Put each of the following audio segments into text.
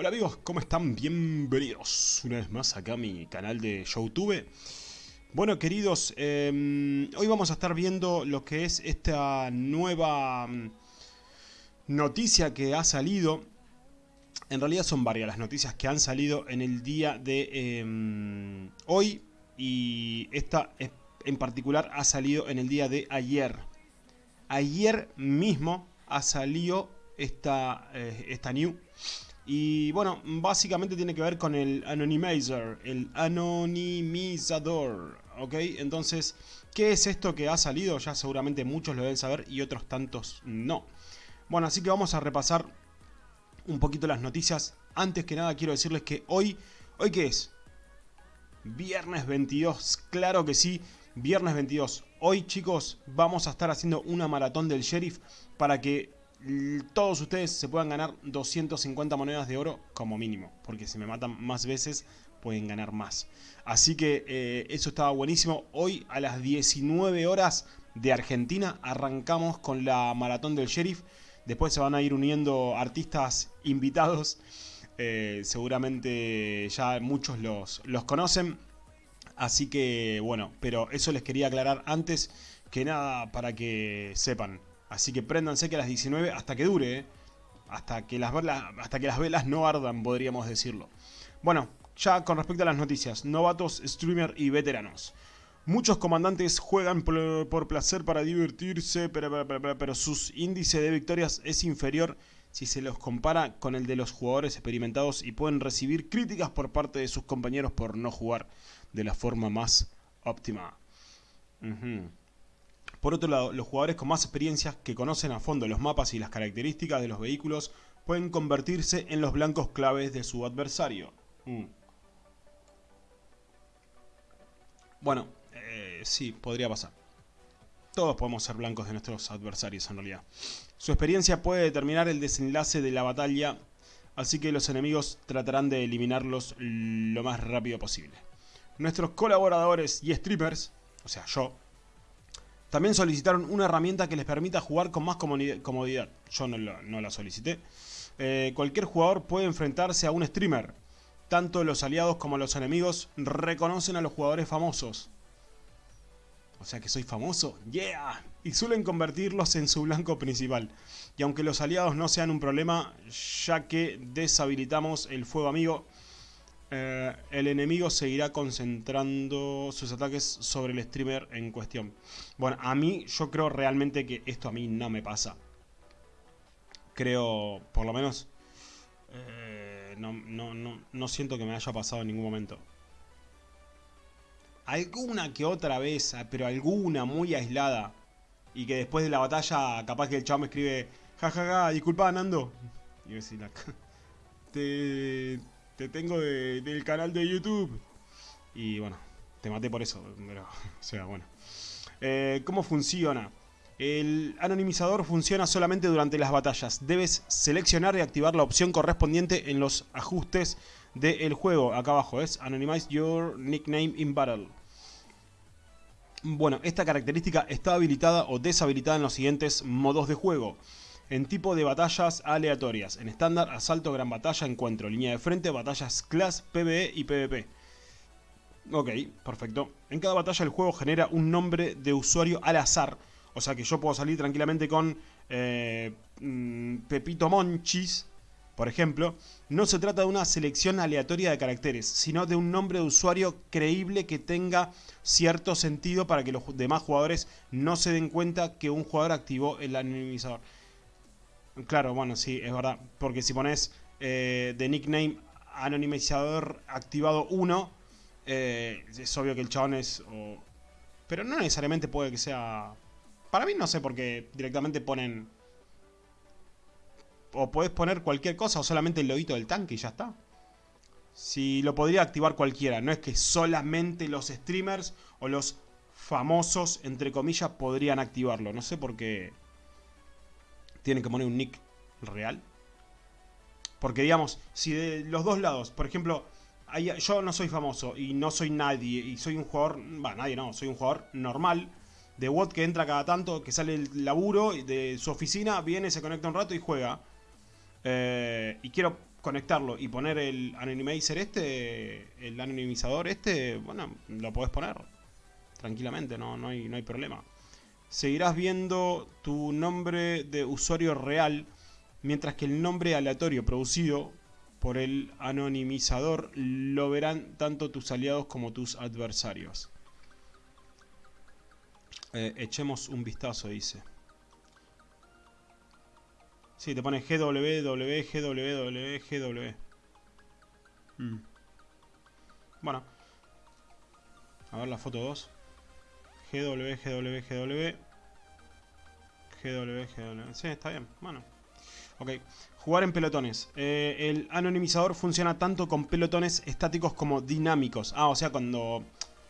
Hola amigos, ¿cómo están? Bienvenidos una vez más acá a mi canal de Youtube. Bueno queridos, eh, hoy vamos a estar viendo lo que es esta nueva mm, noticia que ha salido. En realidad son varias las noticias que han salido en el día de eh, hoy. Y esta en particular ha salido en el día de ayer. Ayer mismo ha salido esta, eh, esta new y bueno, básicamente tiene que ver con el anonymizer, el anonimizador, ¿ok? Entonces, ¿qué es esto que ha salido? Ya seguramente muchos lo deben saber y otros tantos no. Bueno, así que vamos a repasar un poquito las noticias. Antes que nada quiero decirles que hoy, ¿hoy qué es? Viernes 22, claro que sí, viernes 22. Hoy chicos vamos a estar haciendo una maratón del sheriff para que todos ustedes se puedan ganar 250 monedas de oro como mínimo. Porque si me matan más veces pueden ganar más. Así que eh, eso estaba buenísimo. Hoy a las 19 horas de Argentina arrancamos con la maratón del sheriff. Después se van a ir uniendo artistas invitados. Eh, seguramente ya muchos los, los conocen. Así que bueno, pero eso les quería aclarar antes que nada para que sepan. Así que préndanse que a las 19 hasta que dure, ¿eh? hasta, que las velas, hasta que las velas no ardan, podríamos decirlo. Bueno, ya con respecto a las noticias, novatos, streamer y veteranos. Muchos comandantes juegan por, placer para divertirse, pero, pero, su índice de victorias es inferior si se los compara con el de los jugadores experimentados y pueden recibir críticas por parte de sus compañeros por no jugar de la forma más óptima. Por otro lado, los jugadores con más experiencia que conocen a fondo los mapas y las características de los vehículos pueden convertirse en los blancos claves de su adversario. Mm. Bueno, eh, sí, podría pasar. Todos podemos ser blancos de nuestros adversarios en realidad. Su experiencia puede determinar el desenlace de la batalla, así que los enemigos tratarán de eliminarlos lo más rápido posible. Nuestros colaboradores y streamers, o sea yo, también solicitaron una herramienta que les permita jugar con más comodidad. Yo no la, solicité. Eh, cualquier jugador puede enfrentarse a un streamer. Tanto los aliados como los enemigos reconocen a los jugadores famosos. O sea que soy famoso. ¡Yeah! Y suelen convertirlos en su blanco principal. Y aunque los aliados no sean un problema, ya que deshabilitamos el fuego amigo, eh, el enemigo seguirá concentrando sus ataques sobre el streamer en cuestión. Bueno, a mí, yo creo realmente que esto a mí no me pasa. Creo, por lo menos, eh, no, no, siento que me haya pasado en ningún momento. Alguna que otra vez, ah, pero alguna muy aislada. Y que después de la batalla, capaz que el chavo me escribe, jajaja, ja, ja, disculpa Nando. Y yo decir, te te tengo del canal de YouTube. Y bueno, te maté por eso, pero, o sea, bueno. Eh, ¿Cómo funciona? El anonimizador funciona solamente durante las batallas. Debes seleccionar y activar la opción correspondiente en los ajustes del juego. Acá abajo es Anonymize Your Nickname in Battle. Bueno, esta característica está habilitada o deshabilitada en los siguientes modos de juego en tipo de batallas aleatorias. En estándar, asalto, gran batalla, encuentro, línea de frente, batallas class, PvE y PvP. Ok, perfecto. En cada batalla el juego genera un nombre de usuario al azar. O sea que yo puedo salir tranquilamente con eh, mm, Pepito Monchis, por ejemplo. No se trata de una selección aleatoria de caracteres, sino de un nombre de usuario creíble que tenga cierto sentido para que los demás jugadores no se den cuenta que un jugador activó el anonimizador. Claro, bueno, sí, es verdad. Porque si pones eh, de nickname anonimizador activado 1, eh, es obvio que el chabón es... Pero no necesariamente puede que sea... Para mí no sé por qué directamente ponen... O puedes poner cualquier cosa o solamente el logito del tanque y ya está. Si lo podría activar cualquiera. No es que solamente los streamers o los famosos, entre comillas, podrían activarlo. No sé por qué tienen que poner un nick real. Porque digamos, si de los dos lados, por ejemplo, yo no soy famoso y no soy nadie y soy un jugador, va, nadie no, soy un jugador normal de WOT que entra cada tanto, que sale el laburo de su oficina, viene, se conecta un rato y juega. Eh, y quiero conectarlo y poner el anonymizer este, el anonimizador este, bueno, lo podés poner tranquilamente, no, no, hay, no hay problema. Seguirás viendo tu nombre de usuario real, mientras que el nombre aleatorio producido por el anonimizador lo verán tanto tus aliados como tus adversarios. Eh, echemos un vistazo, dice. Sí, te pone GWW, GWW, GW. Mm. Bueno. A ver la foto 2. GW, GW, GW. GW, GW. Sí, está bien. Bueno. Ok. Jugar en pelotones. Eh, el anonimizador funciona tanto con pelotones estáticos como dinámicos. Ah, o sea, cuando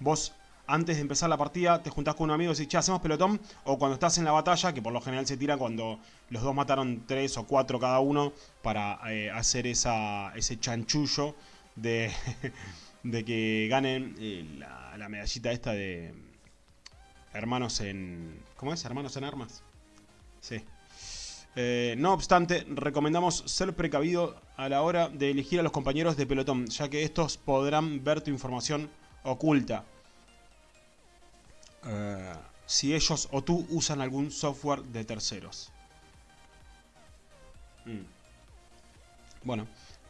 vos antes de empezar la partida te juntás con un amigo y decís, che, hacemos pelotón. O cuando estás en la batalla, que por lo general se tira cuando los dos mataron tres o cuatro cada uno para eh, hacer esa, ese chanchullo de, de que ganen eh, la, la medallita esta de hermanos en... ¿Cómo es? Hermanos en armas. Sí. Eh, no obstante, recomendamos ser precavido a la hora de elegir a los compañeros de pelotón, ya que estos podrán ver tu información oculta. Eh, si ellos o tú usan algún software de terceros. Mm. Bueno,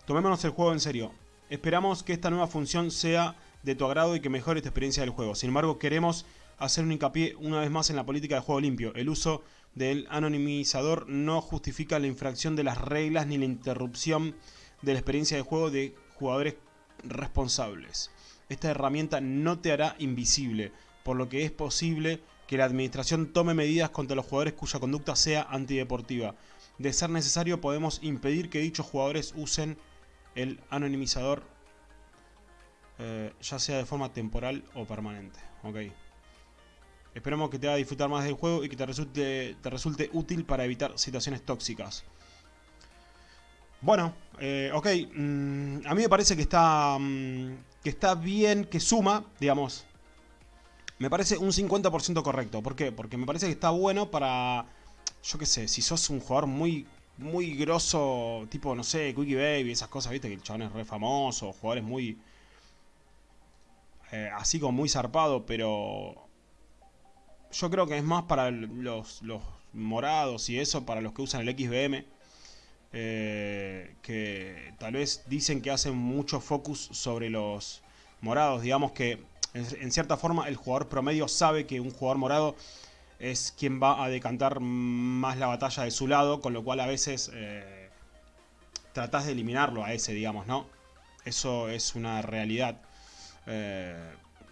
tomémonos el juego en serio. Esperamos que esta nueva función sea de tu agrado y que mejore tu experiencia del juego. Sin embargo, queremos hacer un hincapié una vez más en la política de juego limpio. El uso del anonimizador no justifica la infracción de las reglas ni la interrupción de la experiencia de juego de jugadores responsables. Esta herramienta no te hará invisible, por lo que es posible que la administración tome medidas contra los jugadores cuya conducta sea antideportiva. De ser necesario podemos impedir que dichos jugadores usen el anonimizador eh, ya sea de forma temporal o permanente. Okay. Esperamos que te haga disfrutar más del juego y que te resulte, te resulte útil para evitar situaciones tóxicas. Bueno, eh, ok. Mm, a mí me parece que está, mm, que está bien, que suma, digamos. Me parece un 50% correcto. ¿Por qué? Porque me parece que está bueno para... Yo qué sé, si sos un jugador muy muy grosso, tipo, no sé, Quickie Baby, esas cosas, viste, que el chabón es re famoso, jugadores muy... Eh, así como muy zarpado, pero yo creo que es más para los, morados y eso, para los que usan el XBM. Eh, que tal vez dicen que hacen mucho focus sobre los morados. Digamos que en, cierta forma el jugador promedio sabe que un jugador morado es quien va a decantar más la batalla de su lado, con lo cual a veces eh, tratás de eliminarlo a ese, digamos, ¿no? Eso es una realidad. Eh,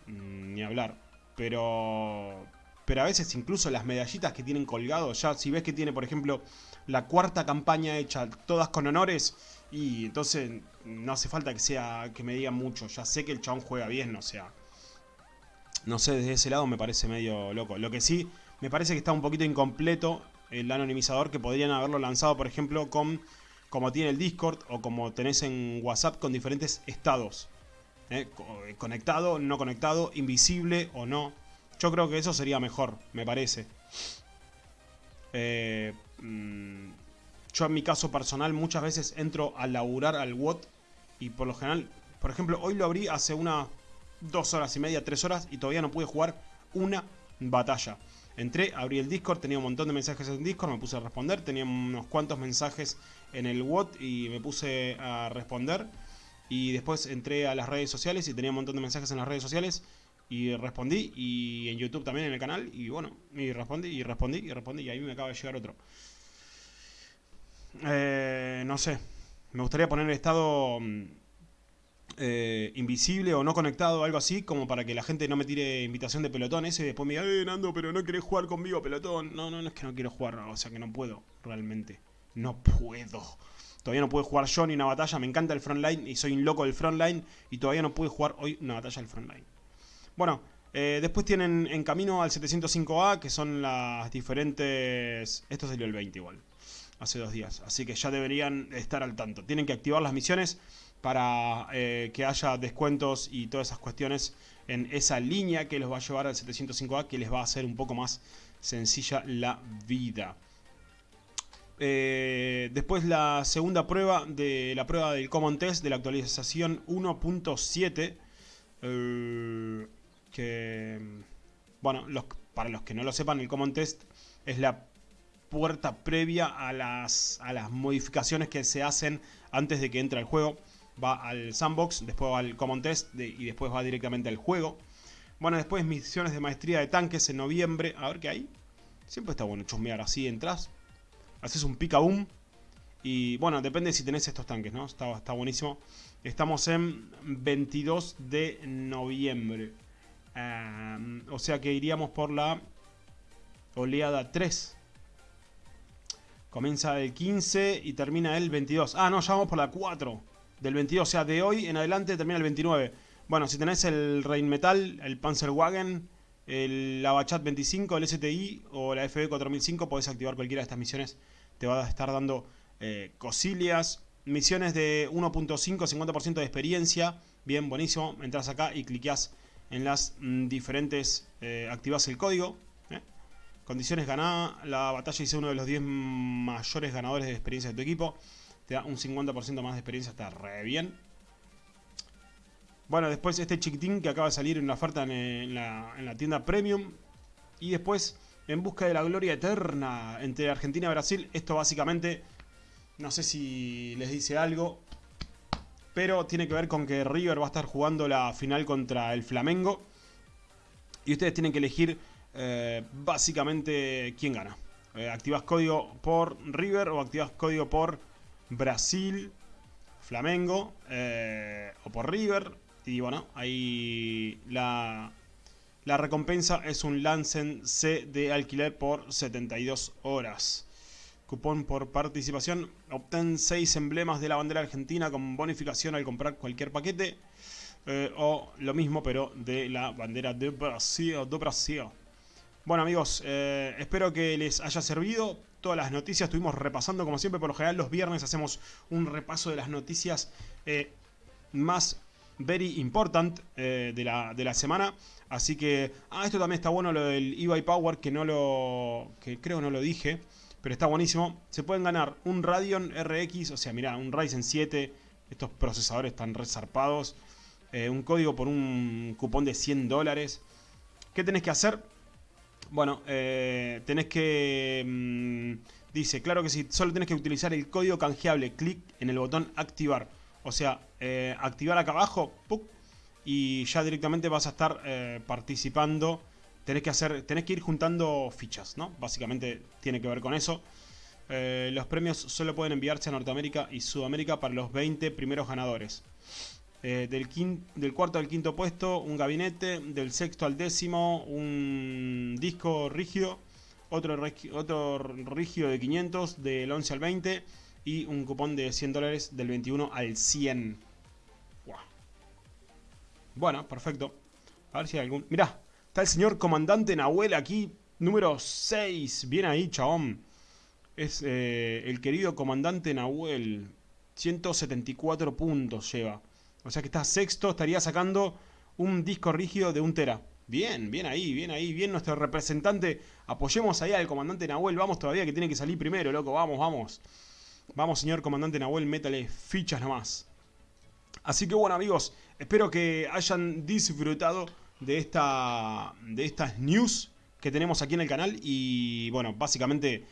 ni hablar. Pero pero a veces incluso las medallitas que tienen colgado, ya si ves que tiene, por ejemplo, la cuarta campaña hecha, todas con honores, y entonces no hace falta que sea que me digan mucho, ya sé que el chabón juega bien, o sea, no sé, desde ese lado me parece medio loco. Lo que sí, me parece que está un poquito incompleto el anonimizador, que podrían haberlo lanzado, por ejemplo, con como tiene el Discord o como tenés en WhatsApp con diferentes estados. ¿eh? Conectado, no conectado, invisible o no. Yo creo que eso sería mejor, me parece. Eh, mm, yo en mi caso personal muchas veces entro a laburar al WOT y por lo general, por ejemplo, hoy lo abrí hace unas dos horas y media, tres horas y todavía no pude jugar una batalla. Entré, abrí el Discord, tenía un montón de mensajes en Discord, me puse a responder, tenía unos cuantos mensajes en el WOT y me puse a responder. Y después entré a las redes sociales y tenía un montón de mensajes en las redes sociales y respondí, y en YouTube también en el canal, y bueno, y respondí, y respondí, y respondí, y ahí me acaba de llegar otro. Eh, no sé, me gustaría poner el estado mm, eh, invisible o no conectado, algo así, como para que la gente no me tire invitación de pelotón ese y después me diga, eh, Nando, pero no querés jugar conmigo pelotón. No, no, no es que no quiero jugar, o sea que no puedo, realmente. No puedo. Todavía no pude jugar yo ni una batalla, me encanta el frontline y soy un loco del frontline y todavía no pude jugar hoy una batalla del frontline. Bueno, eh, después tienen en camino al 705A, que son las diferentes... Esto salió el 20 igual, hace dos días. Así que ya deberían estar al tanto. Tienen que activar las misiones para eh, que haya descuentos y todas esas cuestiones en esa línea que los va a llevar al 705A, que les va a hacer un poco más sencilla la vida. eh, después la segunda prueba de la prueba del Common Test de la actualización 1.7. Eh, que, bueno, para los que no lo sepan, el Common Test es la puerta previa a las, a las modificaciones que se hacen antes de que entre al juego. Va al sandbox, después va al Common Test y después va directamente al juego. Bueno, después misiones de maestría de tanques en noviembre. A ver qué hay. Siempre está bueno chusmear así, entras, haces un pica boom. Y bueno, depende si tenés estos tanques, ¿no? Está, está buenísimo. Estamos en 22 de noviembre. O sea que iríamos por la oleada 3. Comienza el 15 y termina el 22. Ah, no, ya vamos por la 4 del 22. O sea, de hoy en adelante termina el 29. Bueno, si tenés el Rheinmetall, el Panzerwagen, el Abachat 25, el STI o la FB 4005, podés activar cualquiera de estas misiones. Te va a estar dando eh, cosillas. Misiones de 1.5, 50% de experiencia. Bien, buenísimo. Entras acá y cliqueás en las mm, diferentes... Eh, activas el código. ¿eh? Condiciones ganadas. La batalla dice uno de los 10 mayores ganadores de experiencia de tu equipo. Te da un 50% más de experiencia. Está re bien. Bueno, después este chiquitín que acaba de salir en una oferta en, la, tienda Premium. Y después En Busca de la Gloria Eterna entre Argentina y Brasil. Esto básicamente, no sé si les dice algo. Pero tiene que ver con que River va a estar jugando la final contra el Flamengo. Y ustedes tienen que elegir eh, básicamente quién gana. Eh, activas código por River o activas código por Brasil, Flamengo eh, o por River y bueno, ahí la, la recompensa es un Lancen C de alquiler por 72 horas. Cupón por participación. Obtén 6 emblemas de la bandera argentina con bonificación al comprar cualquier paquete. Eh, o lo mismo, pero de la bandera de Brasil. De Brasil. Bueno amigos, eh, espero que les haya servido. Todas las noticias estuvimos repasando como siempre. Por lo general los viernes hacemos un repaso de las noticias eh, más very important de, la, de, la, semana. Así que, ah, esto también está bueno lo del eBay Power, que no lo, que creo no lo dije, pero está buenísimo. Se pueden ganar un Radeon RX, o sea, mirá, un Ryzen 7, estos procesadores están resarpados, eh, un código por un cupón de 100 dólares. ¿Qué tenés que hacer? Bueno, eh, tenés que... Mm, dice, claro que sí, solo tenés que utilizar el código canjeable, clic en el botón activar. O sea, eh, activar acá abajo y ya directamente vas a estar participando. Tenés que, hacer, tenés que ir juntando fichas, ¿no? Básicamente tiene que ver con eso. Eh, los premios solo pueden enviarse a Norteamérica y Sudamérica para los 20 primeros ganadores. del, del, cuarto al quinto puesto, un gabinete. Del sexto al décimo, un disco rígido. Otro, otro rígido de 500. Del 11 al 20 y un cupón de 100 dólares del 21 al 100. Bueno, perfecto. A ver si hay algún... Mirá, está el señor comandante Nahuel aquí, número 6. Bien ahí, chabón. Es eh, el querido comandante Nahuel. 174 puntos lleva. O sea que está sexto, estaría sacando un disco rígido de un tera. Bien, bien ahí, bien ahí, bien nuestro representante. Apoyemos ahí al comandante Nahuel. Vamos todavía que tiene que salir primero, loco. Vamos, vamos. Vamos, señor comandante Nahuel, métale fichas nomás. Así que bueno, amigos, espero que hayan disfrutado de, esta, de estas news que tenemos aquí en el canal. Y bueno, básicamente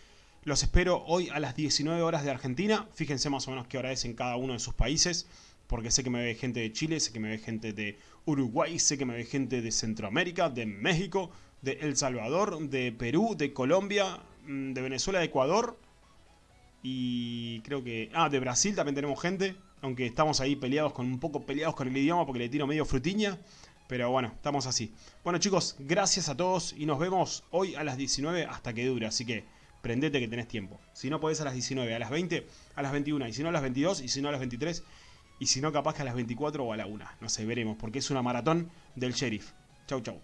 los espero hoy a las 19 horas de Argentina. Fíjense más o menos qué hora es en cada uno de sus países. Porque sé que me ve gente de Chile, sé que me ve gente de Uruguay, sé que me ve gente de Centroamérica, de México, de El Salvador, de Perú, de Colombia, mm, de Venezuela, de Ecuador y creo que... Ah, de Brasil también tenemos gente. Aunque estamos ahí peleados con un poco peleados con el idioma porque le tiro medio frutiña. Pero bueno, estamos así. Bueno chicos, gracias a todos y nos vemos hoy a las 19 hasta que dure. Así que prendete que tenés tiempo. Si no podés a las 19, a las 20, a las 21. Y si no a las 22, y si no a las 23. Y si no capaz que a las 24 o a la 1. No sé, veremos porque es una maratón del sheriff. Chau chau.